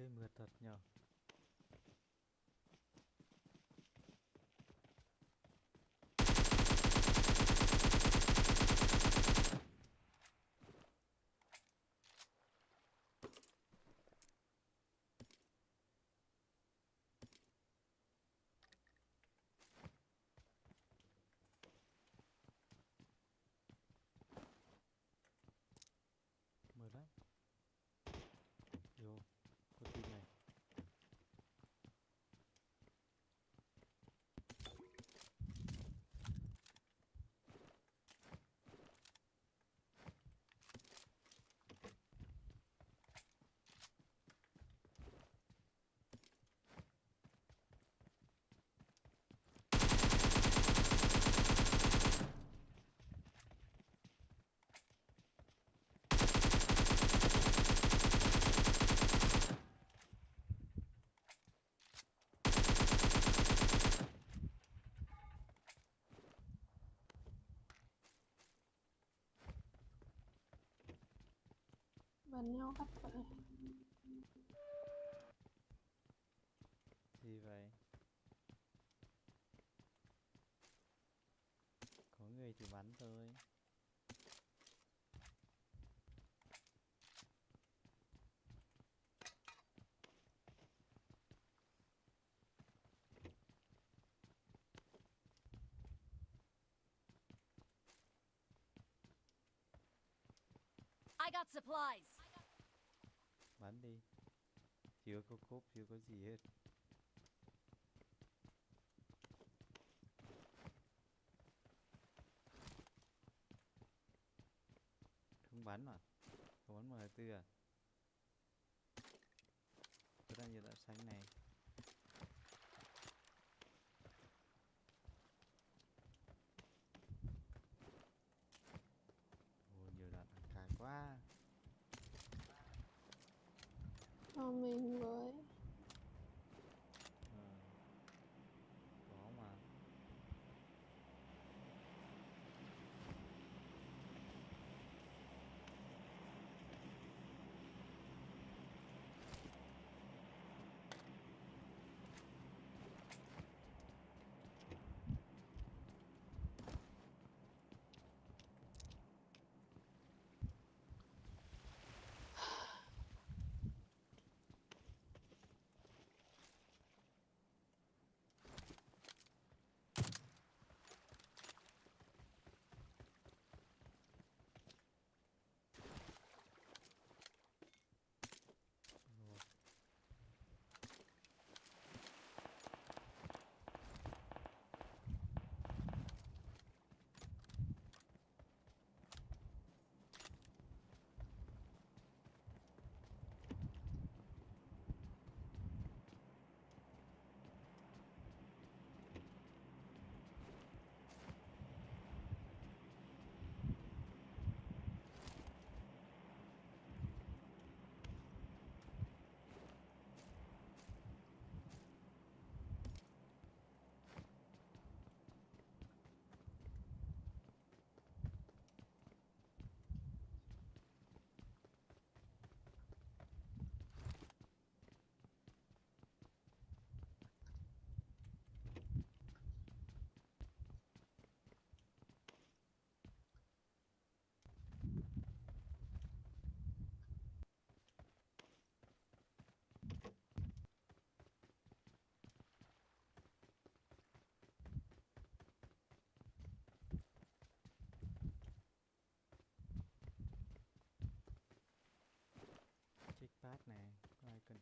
chơi mượt thật nhở mượt lắm vô có tin này bắn nhau khắp vậy gì vậy? Có người thì bắn thôi. I got supplies bắn đi. Chưa có cốp chưa có gì hết. Không bắn mà. Không bắn m tư à? Tôi đang nhiệt đã xanh này?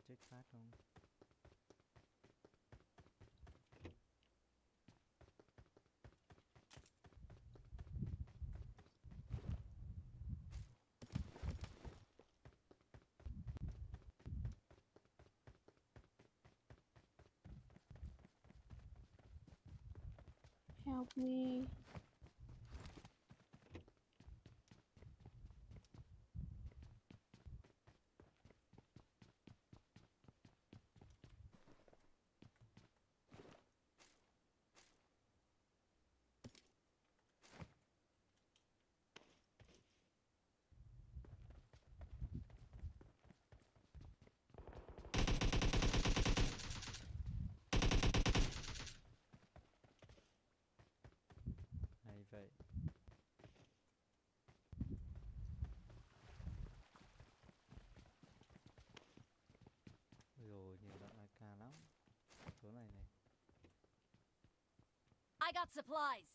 Có ai cần check phát không help me I got supplies.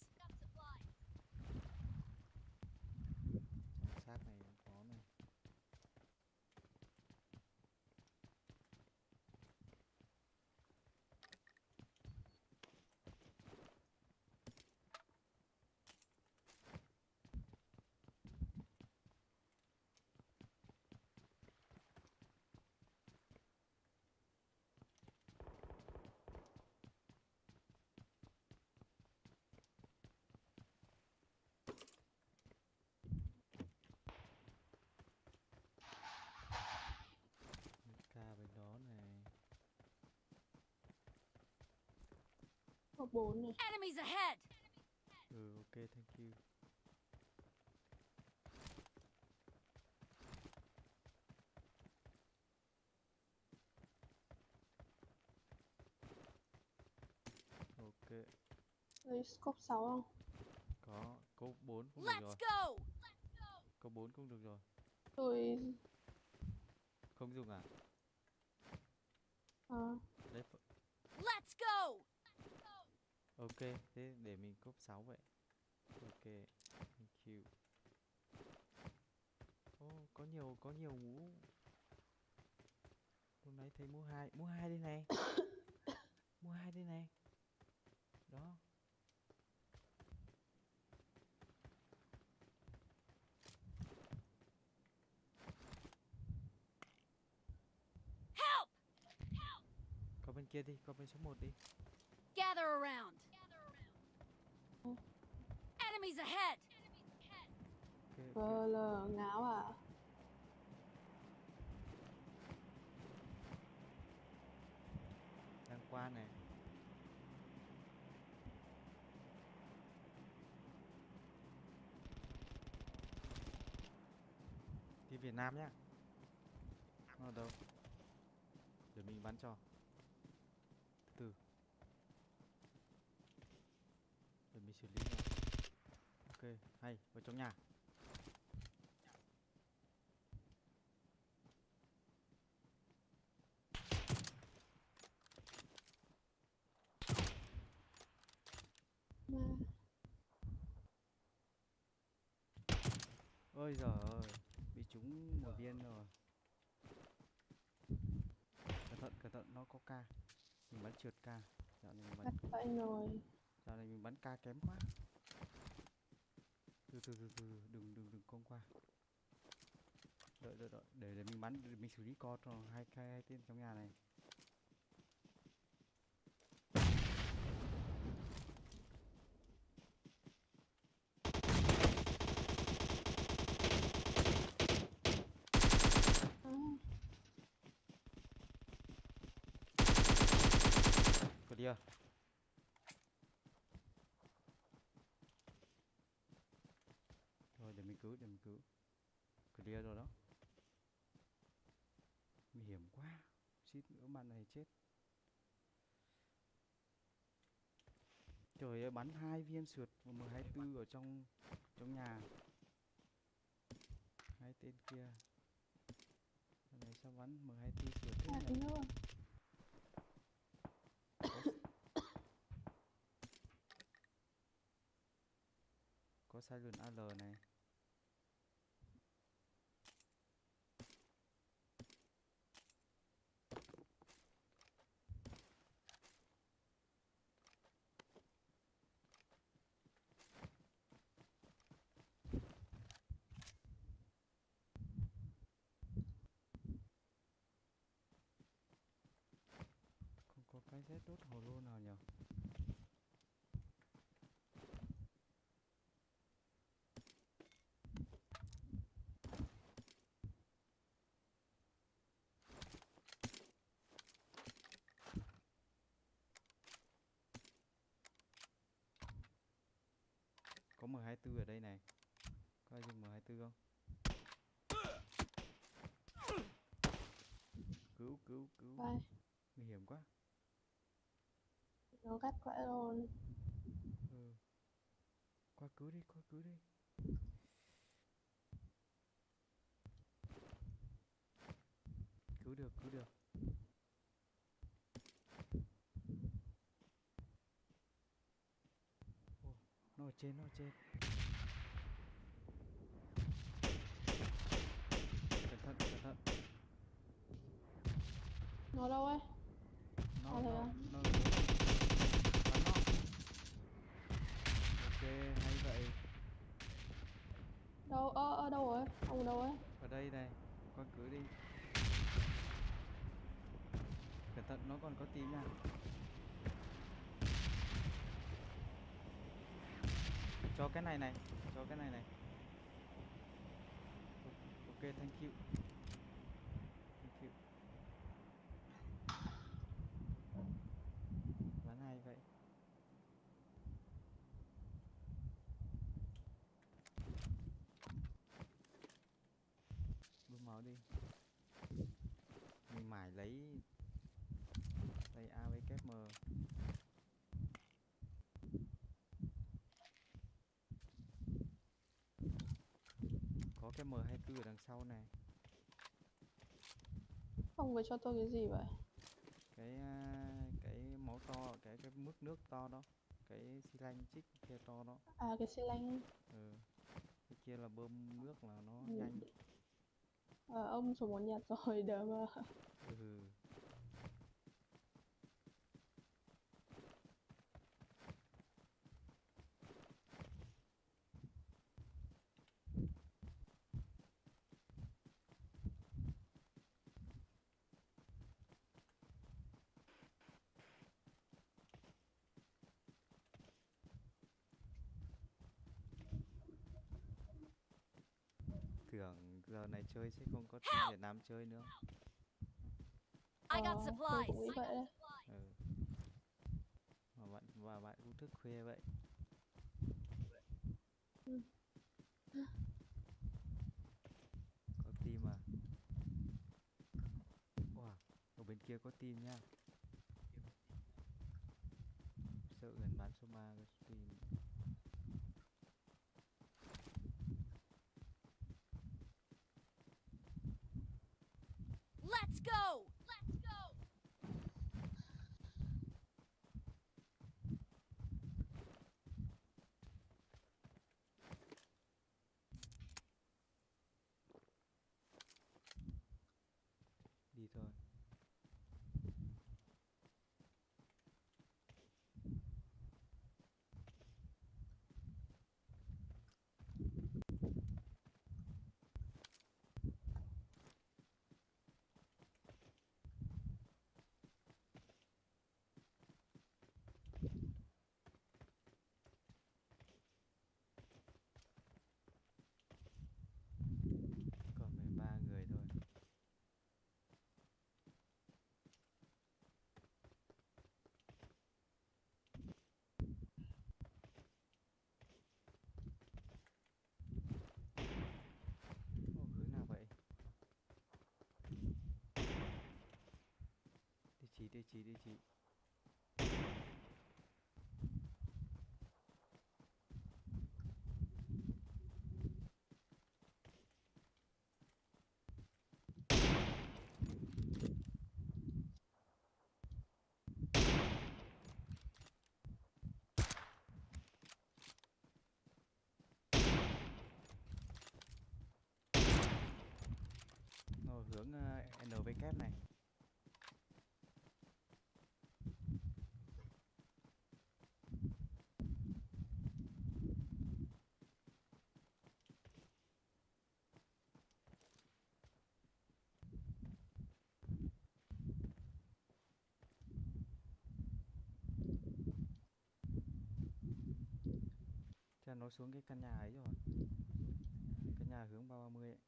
Có bốn này. Enemies ahead. ừ ok thank you ok Lấy scope 6 không? có câu 4 cũng được Let's rồi go. câu 4 cũng được rồi Tôi... không dùng à À, đấy ph- Let's go. Ok thế để mình cốp 6 vậy. Ok thank you. Ô có nhiều có nhiều mũ. Hôm nay thấy mũ hai mũ hai đây này. Mũ hai đây này. Đó. Help. có bên kia đi có bên số 1 đi. Gather around. Enemies ahead. vờ lờ ngáo à? đang qua này đi Việt Nam nhá. Nó ở đâu? Để mình bắn cho. Từ. Từ để mình xử lý nó ok hay vào trong nhà. Ôi giời ơi bị trúng một viên rồi. Cẩn thận cẩn thận nó có ca. Mình bắn trượt ca. Dạo này mình bắn. Rồi. dạo này mình bắn ca kém quá từ từ từ từ đừng đừng đừng công qua. Đợi đợi đợi, để để mình bắn, để mình xử lý con cho hai hai tên trong nhà này À, clear rồi để mình cứu để mình cứu. Clear rồi đó. Nguy hiểm quá. Suýt nữa bạn này chết. Trời ơi bắn hai viên sượt và m 24 ở trong trong nhà. Hai tên kia. Thằng này sao bắn m 24 sượt thế nữa. có silent AL này Z đốt hồ lô nào nhỉ có M24 ở đây này. Có ai dùng M24 không? Cứu cứu cứu. Nguy hiểm quá nó cắt vậy luôn. ừ. qua cứu đi qua cứu đi cứu được cứu được nó ở trên nó ở trên cẩn thận cẩn thận Nó đâu ấy? nó À, nó à? nó ok hay vậy ở đâu rồi? Ông ở đâu ấy? ở đây này, con cứ đi cẩn thận, nó còn có tím nha cho cái này này, cho cái này này ok, thank you thank you bắn hay vậy bơm máu đi mình mải lấy lấy a với kép m có cái m 24 ở đằng sau này Ông vừa cho tôi cái gì vậy? cái à, cái máu to cái cái mức nước to đó cái xi lanh chích kia to đó À, cái xi lanh. ừ. cái kia là bơm nước là nó Ừ. nhanh Ờ, ông số một nhặt rồi, đỡ mà. ừ. Giờ này chơi sẽ không có team Việt Nam chơi nữa. I got Ờ, supplies. ừ. mà bạn và bạn cũng thức khuya vậy. Có team à? Wow ở bên kia có team nha. Sợ gần bán số 3 có team Let's go. Let's go. đi thôi còn 13 người thôi Ồ, hướng nào vậy chị đi chị. Rồi hướng ờ, NVK NV kép này. Là nó xuống cái căn nhà ấy rồi. Cái nhà hướng 330 ấy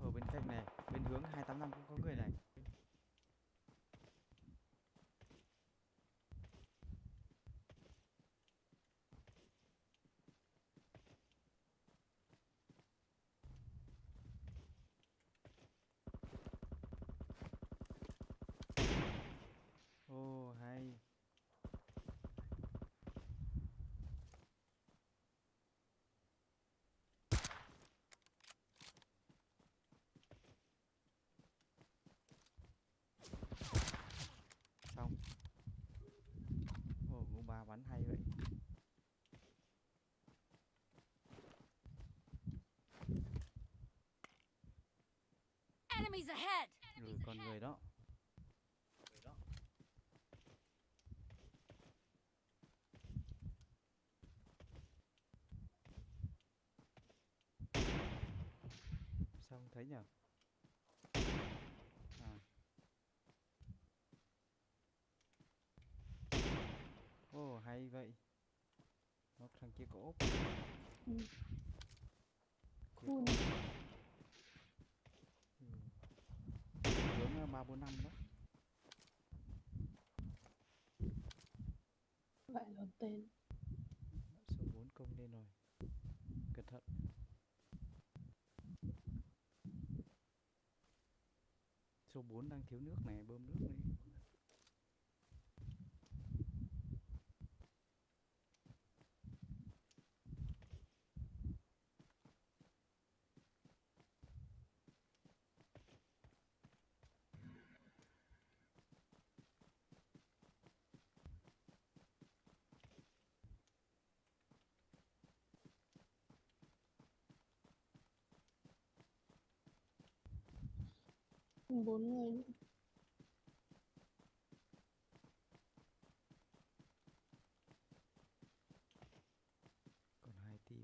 ở bên cạnh này bên hướng 285 cũng có người này ô hay bắn hay vậy Enemies ahead! Ừ còn người đó. Sao không thấy nhở à. Ồ hay vậy. Nó thằng kia có ốp. Ừ. Cool. ốp. ừ. hướng ba bốn năm đó Vậy là tên. số 4 công lên rồi. Cẩn thận. Số 4 đang thiếu nước này bơm nước đi Bốn người còn hai team.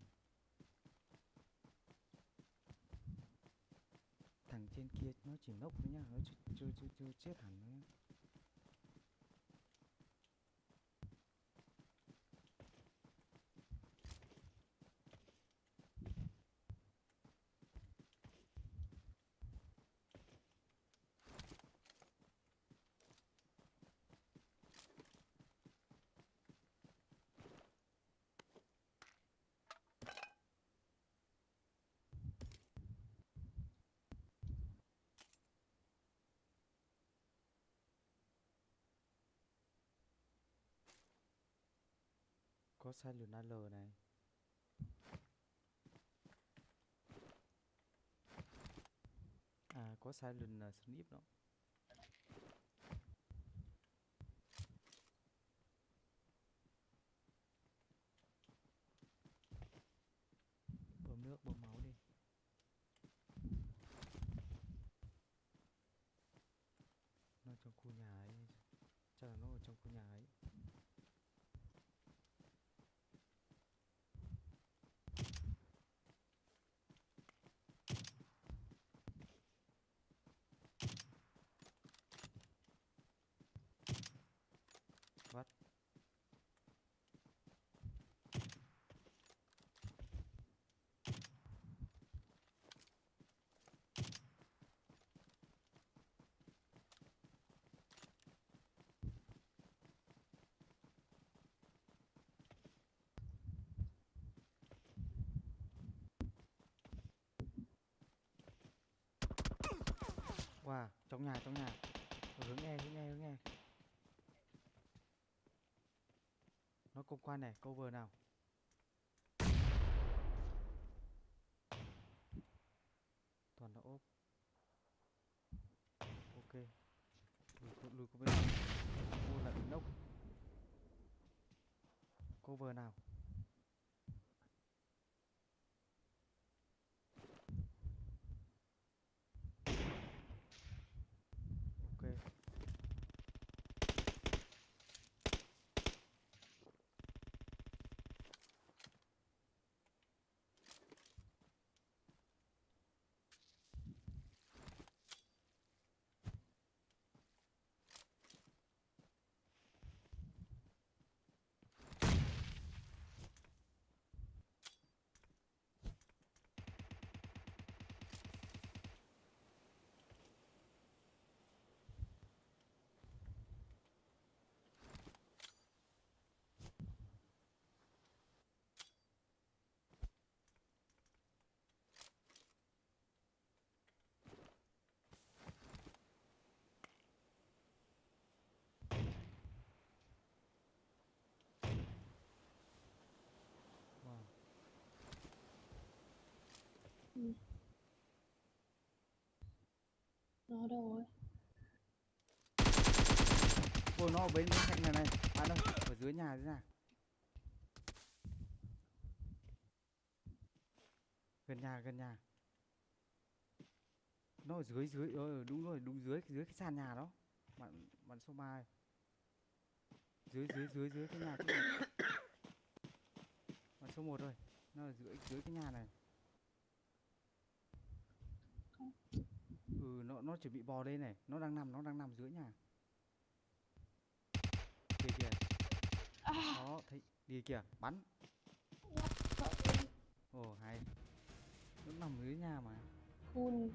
Thằng trên kia nó chỉ nốc thôi nhá. Nó chưa chưa, chưa chết hẳn nữa có silent L này. À có silent uh, à, snip đó bơm nước bơm máu đi nó trong khu nhà ấy chắc là nó ở trong khu nhà ấy What? Wow, trong nhà, trong nhà. Ở hướng nghe, hướng nghe, hướng nghe. Nó công quan này, cover nào. Toàn là ốp. Ok. Lùi, lùi lùi qua bên. Mua là nốc. Cover nào. Ừ. nó đâu rồi? Ôi nó ở bên bên cạnh nhà này. À đâu? Ở dưới nhà thế nào gần nhà gần nhà. Nó ở dưới dưới ờ, đúng rồi đúng dưới dưới cái sàn nhà đó. Bạn bạn số mai dưới dưới dưới dưới cái nhà cái bạn số 1 rồi nó ở dưới dưới cái nhà này. Ừ nó nó chuẩn bị bò đây này. Nó đang nằm nó đang nằm dưới nhà. Kìa kìa. Đó thấy đi kìa bắn. Ồ hay. Nó nằm dưới nhà mà. Cool